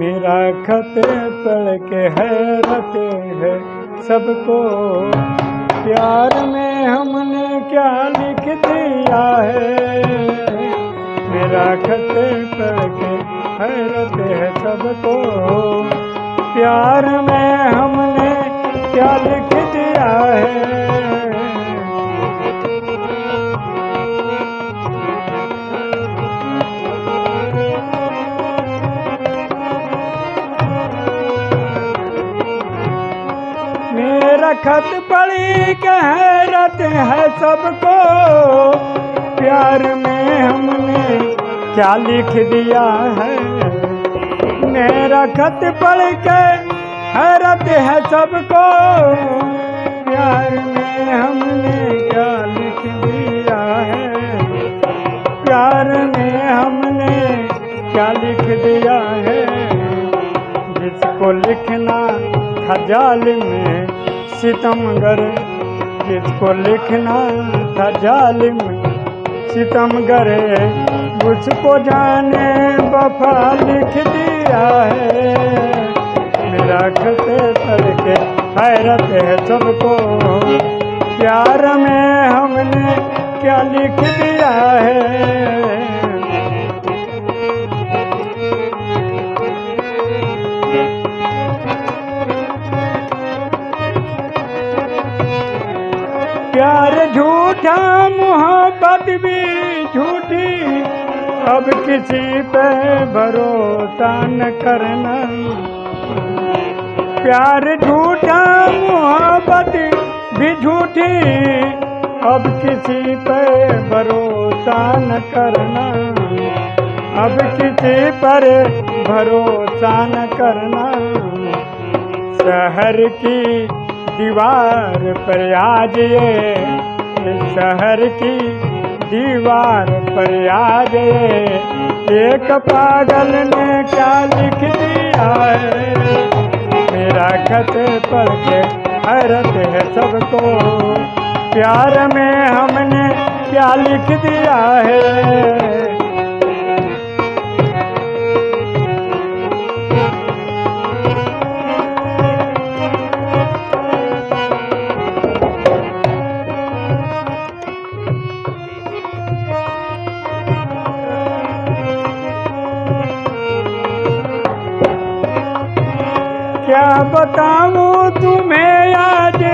मेरा खत पढ़ के हैरत है सबको। प्यार में हमने क्या लिख दिया है? मेरा खत पढ़ के हैरत है सबको। प्यार में हमने क्या लिख दिया है? खत पढ़ी के हैरत है सबको। प्यार में हमने क्या लिख दिया है? मेरा खत पढ़ के हैरत है सबको। प्यार में हमने क्या लिख दिया है? प्यार में हमने क्या लिख दिया है? जिसको लिखना था जालिम सितमगर, जिसको लिखना था जालिम। सितमगर उसको जाने वफा लिख दिया है। मेरा खत पढ़ के हैरत है सबको। प्यार में हमने क्या लिख दिया है? प्यार झूठा, मोहब्बत भी झूठी। अब किसी पे भरोसा न करना। प्यार झूठा, मोहब्बत भी झूठी। अब किसी पे भरोसा न करना। अब किसी पर भरोसा न करना। शहर की दीवार पर आज ये शहर की दीवार पर आज ये एक पागल ने क्या लिख दिया है? मेरा खत पढ़ के हैरत है सबको। प्यार में हमने क्या लिख दिया है? क्या बताऊँ तुम्हें आज?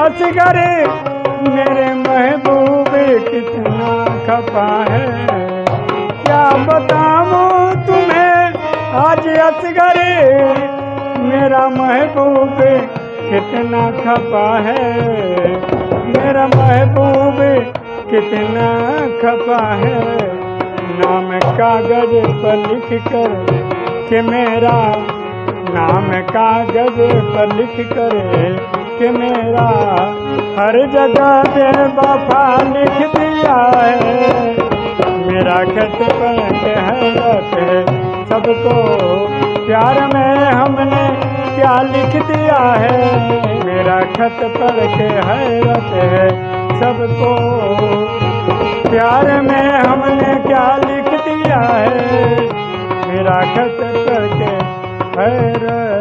असगर मेरे महबूब कितना खपा है। क्या बताऊँ तुम्हें? आज असगर मेरा महबूब कितना खपा है। मेरा महबूब कितना खपा है। नाम कागज़ पर लिख कर कि मेरा नाम कागज़ पर लिख कर कि मेरा हर जगह बेवफा लिख दिया है। मेरा खत पढ़ के हैरत है, सबको प्यार में हमने क्या लिख दिया है? मेरा खत पर के हैरत है, सबको प्यार में हमने क्या लिख दिया है? मेरा खत पढ़ के हैरत है